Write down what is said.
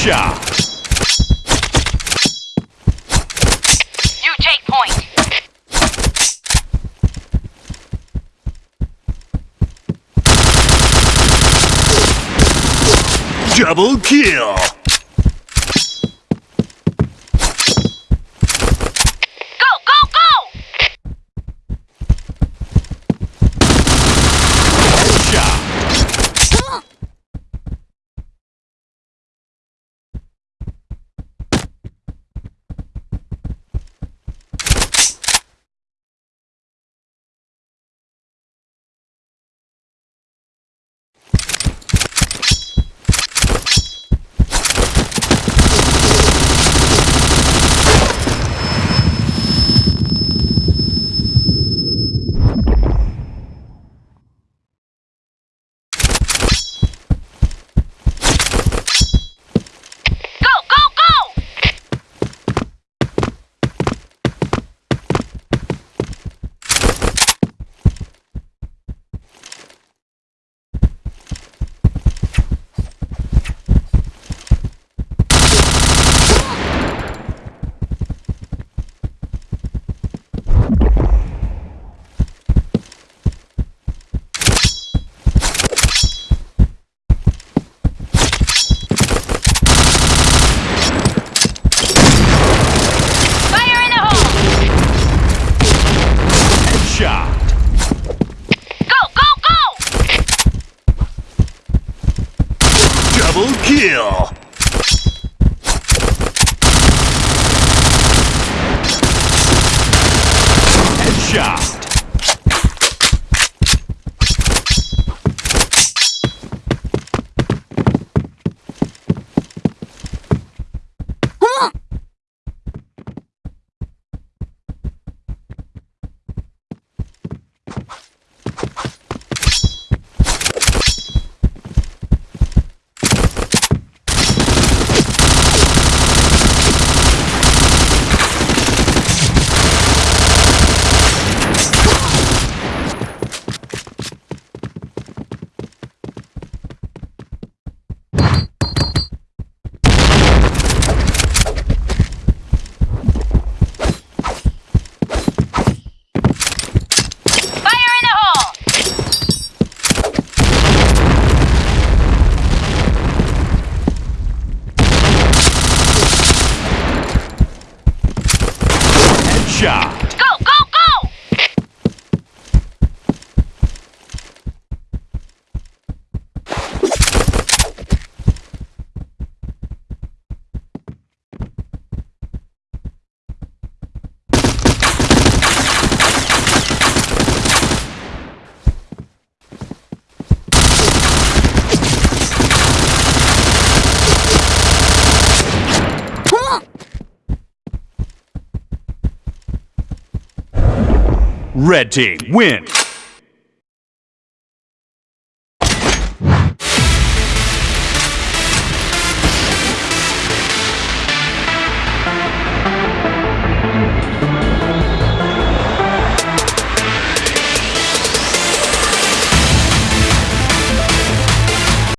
Headshot. You take point. Double kill. kill! Red team win.